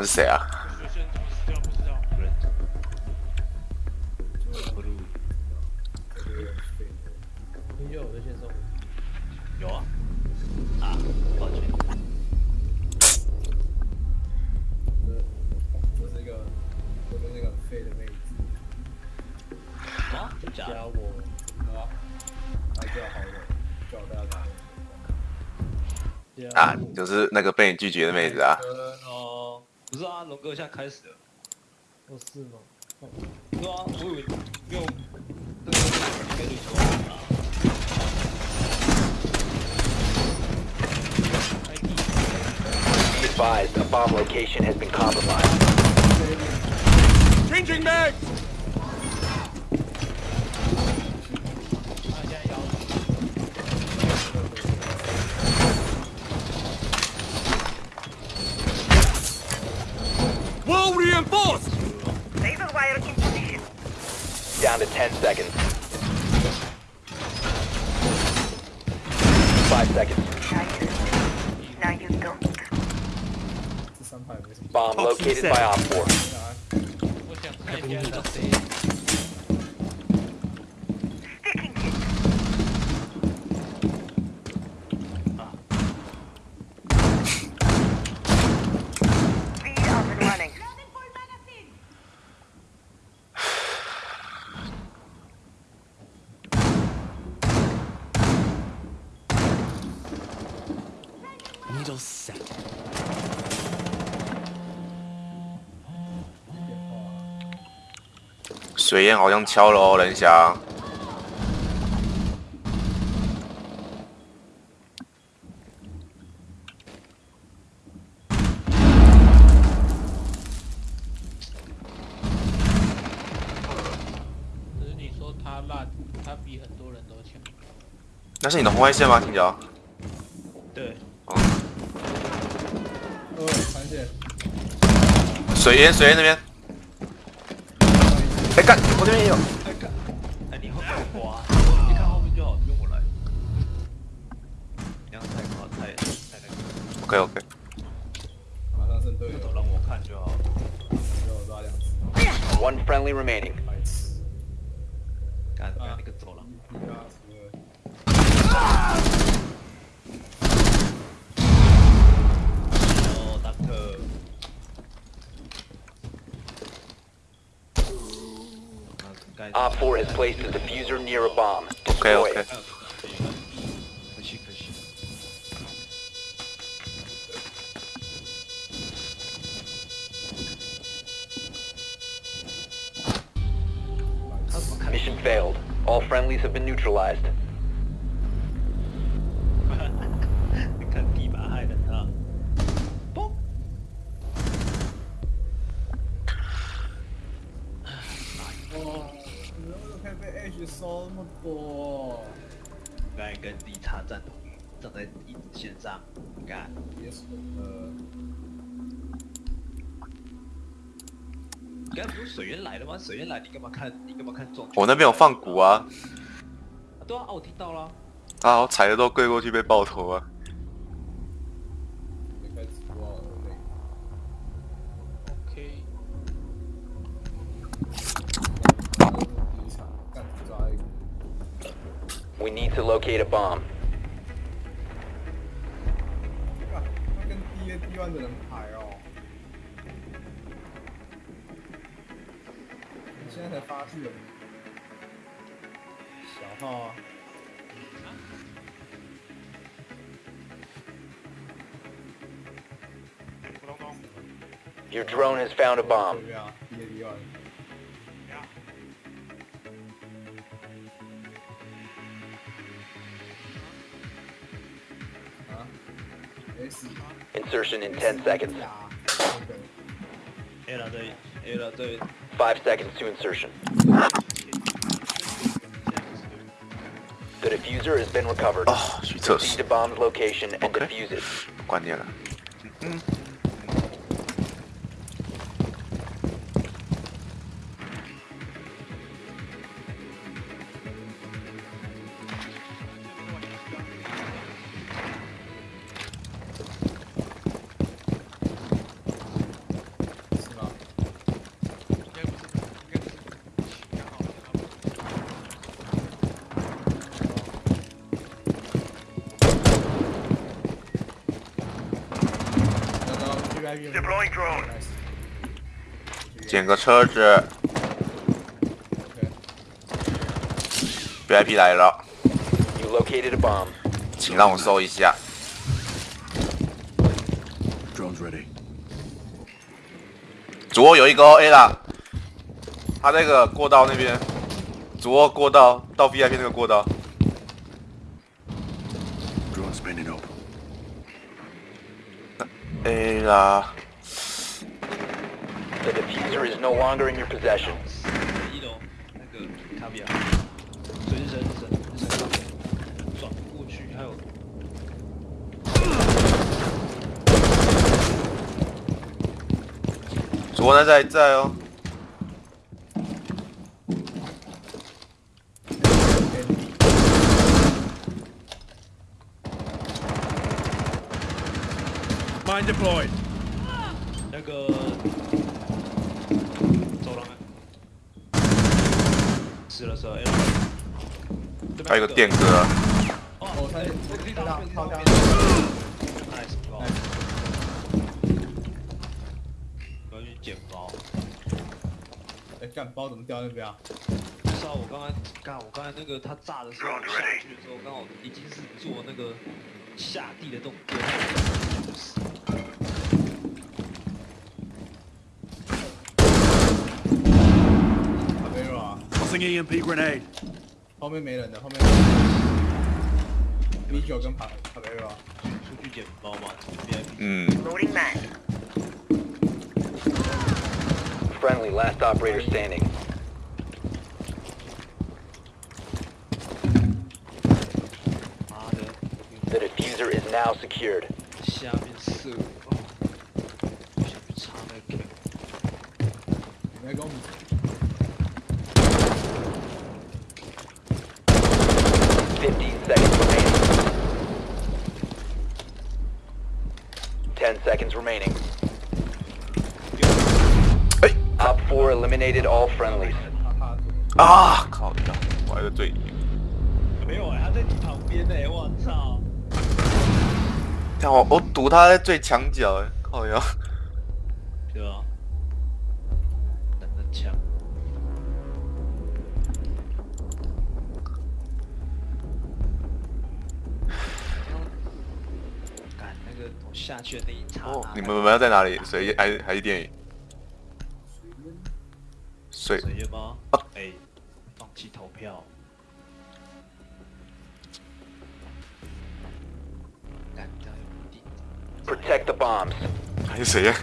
他是谁啊？是一个，我跟那个废的妹子，啊，真假的？加我，啊，还叫好友，叫大家打。啊，就是那个被你拒绝的妹子啊。哦，不是啊，龙哥现在开始了。哦是吗？哦对啊，我以为没有。Be advised, a bomb location has been compromised. Changing mag. 10 seconds. Five seconds. Now you. Now you don't. 这三排没什么。Bomb located by Op 4. 我想看一下是谁。Sticking hit. Feed up and running. 水烟好像敲了哦，人翔。你说他烂，他比很多人都强。那是你的红外线吗，青椒？对，哦，呃，残血，水烟水烟那边。哎干，我这边也有。哎干，哎你后面有花，你看后面就好，不用我来。你要太夸太太那个，OK OK。马上剩队友这，都让我看就好。只有抓两只，One friendly remaining. has placed a diffuser near a bomb. Destroy okay, okay. It. Mission failed. All friendlies have been neutralized. 收那么多？刚才跟地叉站同站在一直线上，干。别说了，刚才不是水源来了吗？水源来，你干嘛看？你干嘛看中？我那边有放鼓啊，啊对啊，啊我听到了。啊，我踩的都跪过去被爆头啊。locate a bomb. Your drone has found a bomb. Insertion in 10 seconds. 呀，那个 A 了对，A 了对。Five seconds to insertion. The diffuser has been recovered. 哦，去厕 Proceed 所 to，bomb's location and Okay. defuse it. 关键了。VIP。捡个车子，VIP 来了，You located a bomb. 请让我搜一下。Drone's ready. 左右有一个哦 A 啦，他那个过道那边，左右过道到 VIP 那个过道，Drone spinning open. A 啦，The diffuser is no longer in your possession. 一楼那个卡比亚，所以人人人转过去，还有左右在在哦， Mine deployed. 还有个电哥，啊哦，他这他他他他 nice 包，我要去捡包。哎，干包怎么掉那边啊？不知道我刚才干我刚才那个他炸的时候，我下去的时候刚好已经是做那个下地的动作。卡贝罗啊，Tossing EMP grenade. 后面没人的，后面没人的。米酒跟卡卡贝罗啊，出去捡包嘛，从 VIP 嗯， Loading mag. Friendly, last operator standing. 妈的 The diffuser is now secured. 下面射我， 10 seconds remaining. Hey. Op 4 eliminated all friendlies. Ah, 啊！靠！我挨在最里面。没有啊，他在你旁边呢、欸，我操！看我，我堵他在最墙角、欸，靠呀！对啊。下去的那一刹那，哦，你们们要在哪里？谁？还还是电影？水水烟吗啊？哎、放弃投票。Protect the bombs. 还是谁？呀？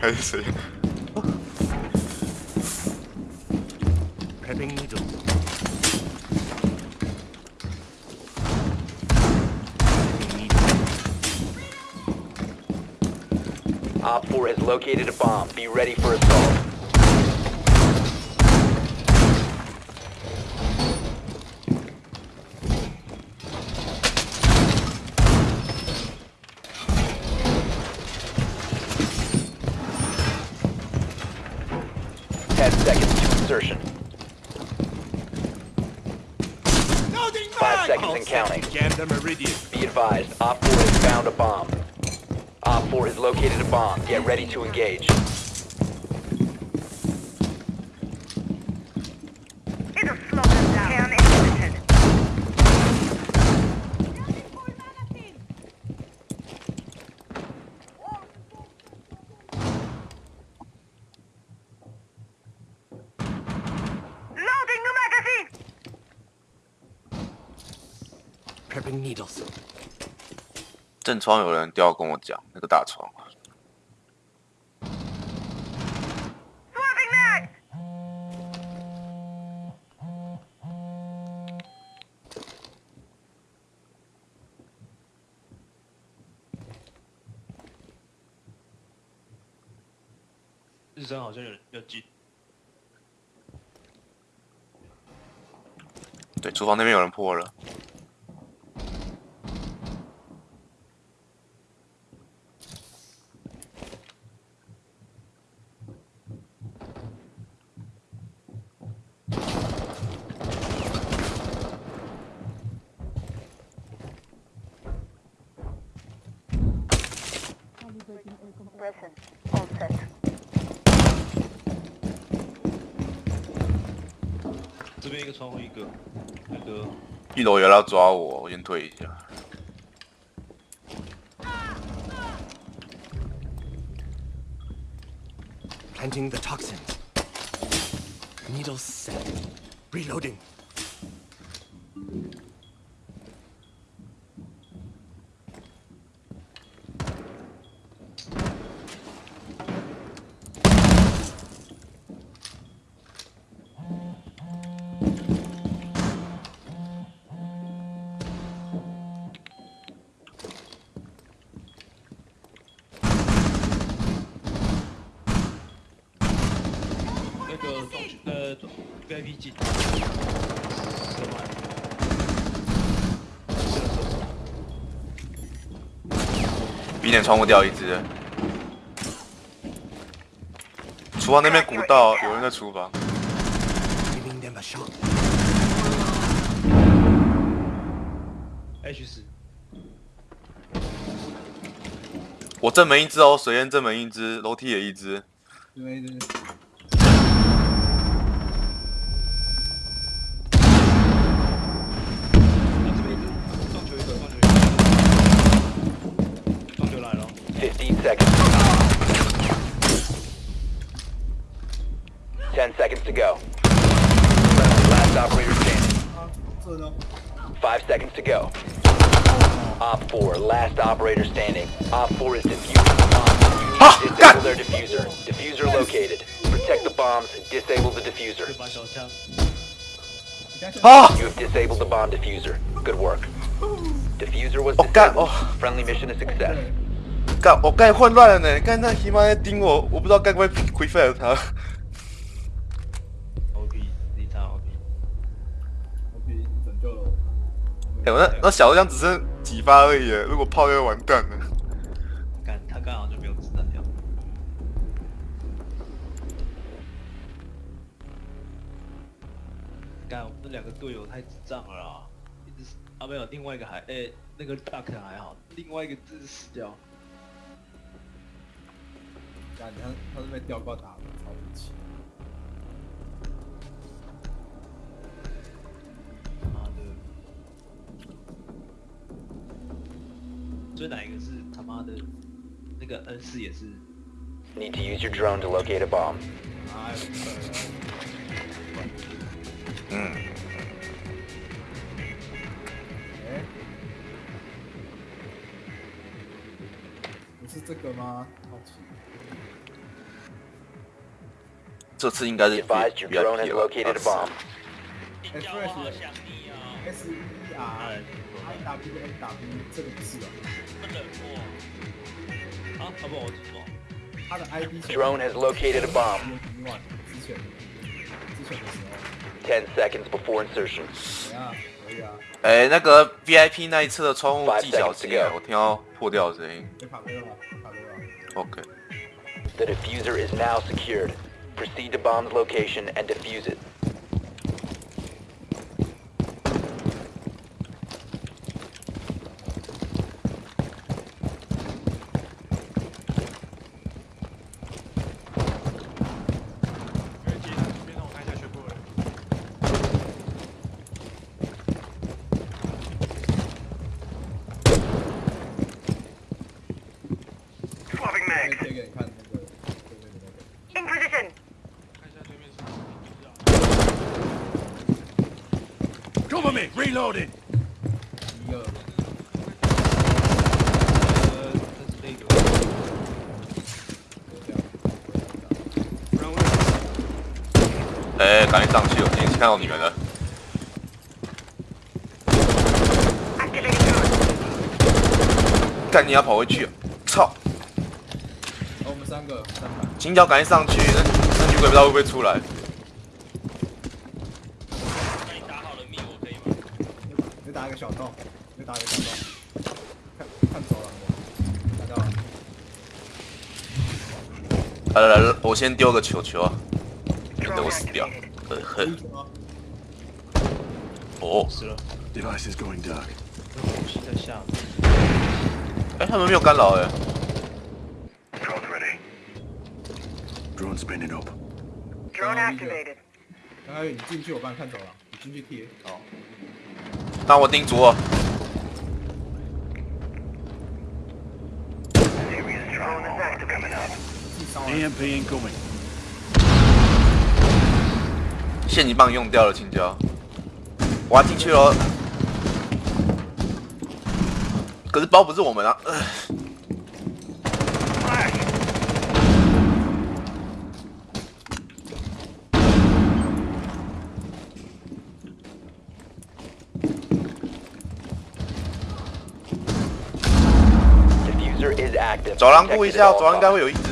还是谁 has located a bomb. Be ready for assault. Ten seconds to insertion. Five seconds and counting. Jammed a meridian. Be advised, Op 4 has found a bomb. Op 4 has located a bomb. Get ready to engage. 正窗有人都要跟我讲，那个大窗。日升好像有人要进，对，厨房那边有人破了。个窗户一个，那个一楼有人要抓我，我先退一下。Planting the toxins. Needles set. Reloading.. 进，射满，射了射手，B 点窗户掉一只。厨房那边古道，有人在厨房。H 四，我正门一只哦，水淹正门一只，楼梯也一只。Five seconds to go. Op 4, last operator standing. Op 4 is defusing the bomb. You need to disable their diffuser. Diffuser located. Protect the bombs. Disable the 这 diffuser. 把小枪，你看现在 啊！ You have disabled the bomb diffuser. Good work. Diffuser was 哦干 disabled. 哦 Friendly mission a success. 干，我刚才混乱了呢，刚才那他妈在盯我，我不知道该不该回 fire 他。 哎、我那那小枪只剩几发而已，如果炮就完蛋了。干他刚好就没有子弹掉。干，我们这两个队友太智障了啦！一直啊没有，另外一个还哎、那个大可还好，另外一个真是死掉。干，他他是被吊挂打的，超不起。所以哪一个是他妈的？那个 N 四也是，Need to use your drone to locate a bomb. 哎，嗯，是这个吗？好奇。这次应该是 located a bomb. Express S E R I W N W 这个不是啊，啊，啊不，我知道。他的 ID 是 Drone has located a bomb. 之前之前的时候，10 seconds before insertion. 怎样？可以啊，哎、那个 VIP 那一侧的窗户 Five 技巧 seconds to 机 go，我听到破掉的声音。被卡飞了吗？卡飞了吗。OK，The diffuser is now secured. Proceed to bomb's location and defuse it. 因为接他这边让我看一下全部人。Swapping 可以 mag. 贴给你看那个对面的那个。In position. 看一下对面是什么，不知道。Cover me. Reloading. 一个呃，这是那个。这样，Round one. 哎、赶紧上去，我已经看到你们了。干，你要跑回去、操！哦，我们三个三排，金角赶紧上去，那那女鬼不知道会不会出来。那你打好了密我可以吗？你打一个小洞，你打一个小洞，看看走廊的，看到了，来来来，我先丢个球球啊，免得我死掉呃第呵一，球吗？哦，死了，Device is going dark. 东西在下面。哎、他们没有干扰哎、Drone's ready. Drone spinning up. Drone Oh, activated. 刚刚你进去，我帮你看走廊，你进去贴。好，那我盯左。Drone is 己上完 AMP incoming. 现金棒用掉了，青椒。我要进去了。可是包不是我们啊。呃 Diffuser is active. 走廊顾一下走廊应该会有一只。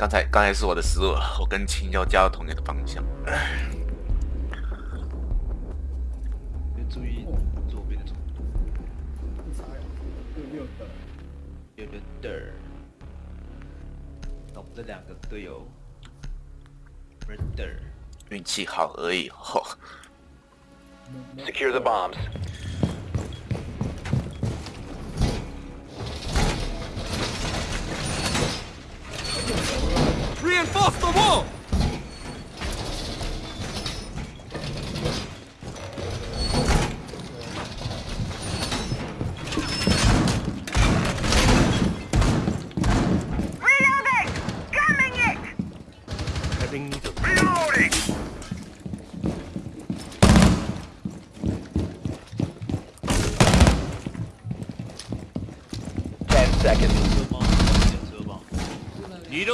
刚才刚才是我的失误，我跟青椒加到同一个方向。要注意左边的中不差呀，六六的。有个 der。那我们这两个队友 murder。运气好而已。吼 Secure the bombs. Reinforce the wall!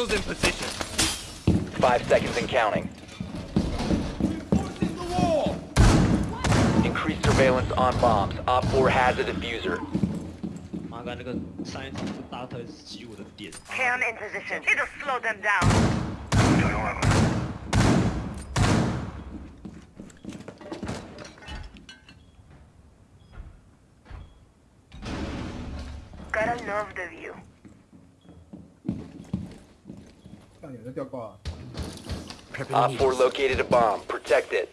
Needles in position. Five seconds and counting. Reinforcing the wall! Increased surveillance on bombs. Op 4 has a diffuser. 妈刚那个上一次是大特洗我的点。Cam in position. It'll slow them down. Op 4 needles. located a bomb. Protect it.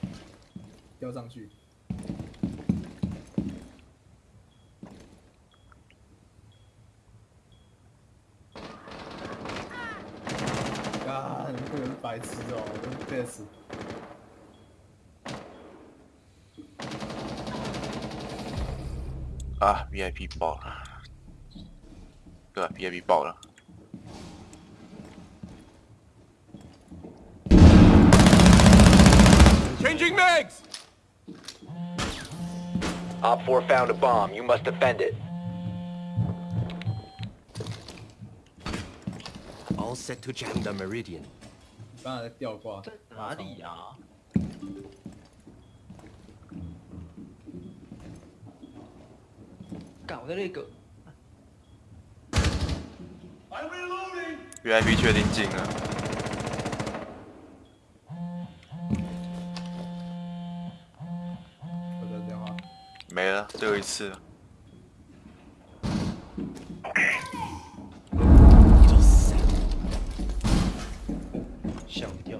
吊上去。啊，你这个人白痴哦，我真背死。啊，VIP 爆了。对吧？VIP 爆了。 Changing mags! Op 4 found a bomb. You must defend it. All set to jam the meridian. 刚才在吊挂。在哪里呀、干我在那个 VIP 确定进了。 没了，最后一次了。Needles set. 吓我一跳。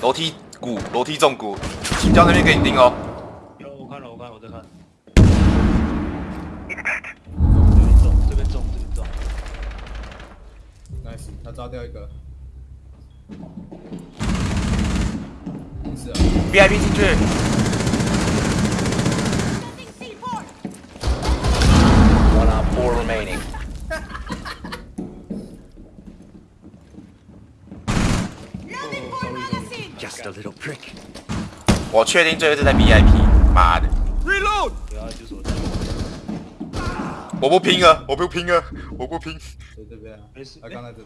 楼梯鼓，楼梯中鼓，青椒那边给你盯哦。有我看了，我看了我在看。这边中，这边中，这边中。掉一个。，VIP 进去，One op four remaining. Just a little prick. 我确定最后是在 VIP，妈的，Reload! 我不拼了，我不拼了，我不拼。在这边啊，没事他刚才这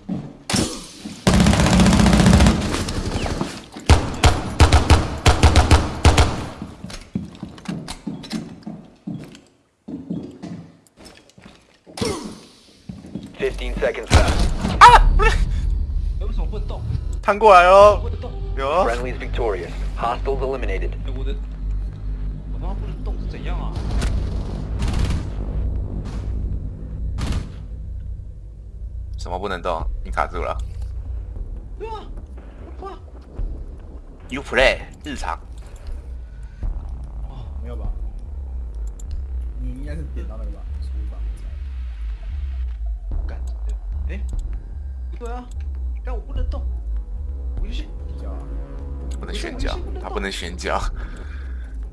里。Fifteen seconds left. 啊为什么不能动？弹过来哦不，能动！有，Friendly's victorious. Hostiles eliminated. 哎，我的，我他妈不能动是怎样啊？什么不能动？你卡住了。对啊，哇，You play 日常，哦没有吧？你应该是点到那个吧？哎，不对啊，但我不能动，我就是不能旋脚，他不能旋脚。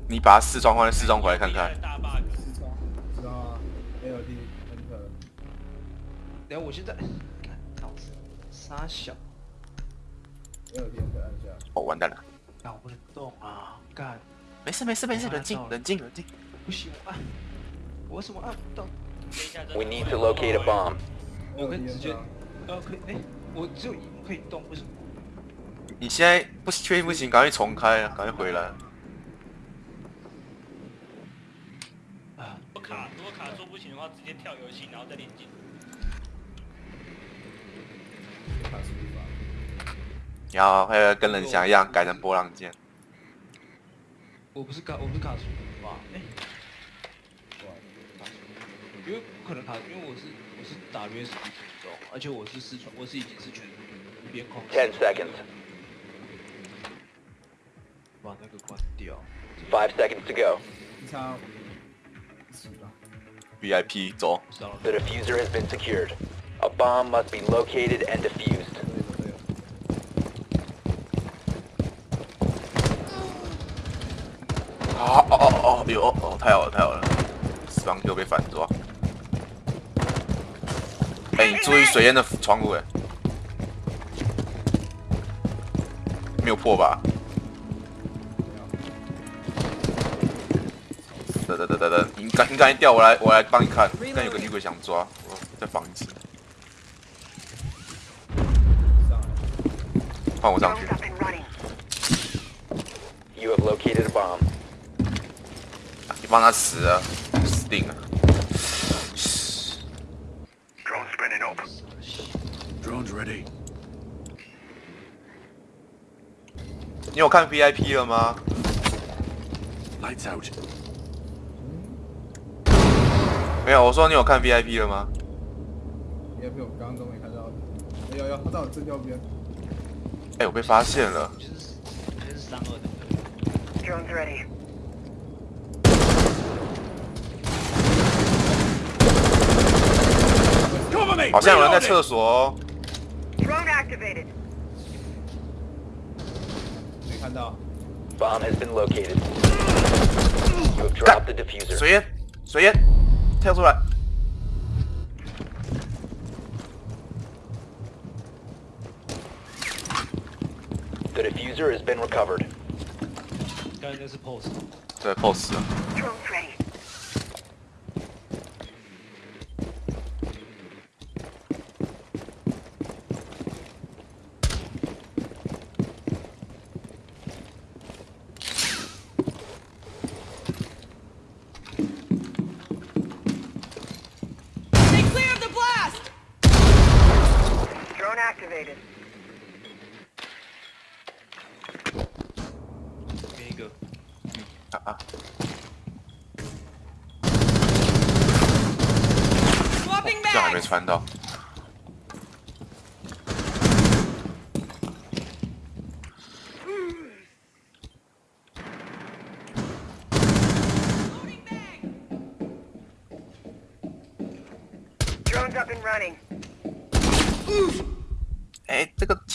你把它试装换试装回来看看。大 bug。是装，知道吗？LD Enter，等下我现在，看脑子傻小，LD Enter 按下。哦，完蛋了。但我不能动啊！干，没事没事没事，冷静冷静冷静。不行，我按，我为什么按不到？We need to locate a bomb. 我可以直接呃，可以，哎，我只有一幕可以动，为什么？你现在不确定不行，赶快重开，赶快回来。啊，我卡，如果卡住不行的话，直接跳游戏，然后再连进。卡输入法。然后还有跟人想一样改成波浪键。我不是卡，我不是卡住吧？哎，哇，卡住，因为不可能卡，因为我是我是打 USB 中，而且我是四川，我是已经是全边控。Ten seconds. 把那个关掉。Five seconds to go. 一差五十吧。VIP 走。The diffuser has been secured. A bomb must be located and defused. 对的对的。哦哦哦哦，有哦，太好了太好了，死亡又被反抓。哎、你注意水淹的窗户哎，没有破吧？等等等等等，你赶你赶紧调我来我来帮你看，看有个女鬼想抓，我再防一次，上来。换我上去. You have located a bomb. 你帮他死啊，死定了。Ready. 你有看 VIP 了吗？Lights out. 没有，我说你有看 VIP 了吗？？VIP 我刚刚都没看到。哎有有，他在我正右边。哎、我被发现了。就是就是三二的。Drones ready. 好像有人在厕所哦。看到。 Bomb has been located. You have dropped the diffuser. 水烟，水烟，跳出来。 The diffuser has been recovered. 刚才那是 pose。对，pose Activated. 给一个。啊啊！Swapping 这样还没 bags! 穿到。Loading bag! Drones up and running.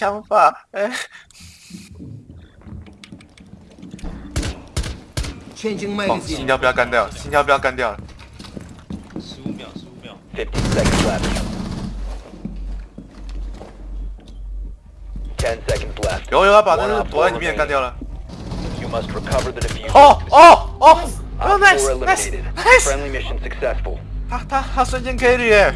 枪法，哎、Changing 哦，心跳不要干掉，心跳不要干掉。十五秒，十五秒。Fifty seconds left. Ten seconds left. 有有要把那个躲在里面干掉了。You must recover the diffuser. 哦哦哦！哦4 nice nice eliminated. nice！Friendly mission successful. 他他他瞬间 K 率耶！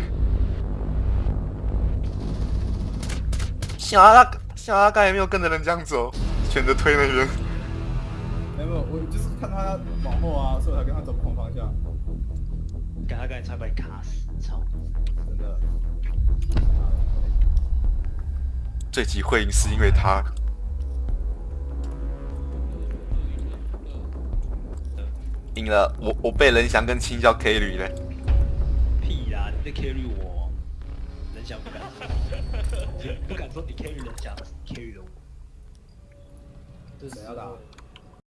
幸好他幸好他刚才没有跟着人这样走，选择推那边。没有，我就是看他往后啊，所以我才跟他走不同方向，刚他刚才差点把你卡死，操！真的。这集会赢是因为他。赢了，我我被人想跟青椒 K 率嘞。屁啦，你在 carry 我，人想不敢说，不敢说你 carry 人想，你 carry 了我。这是谁要打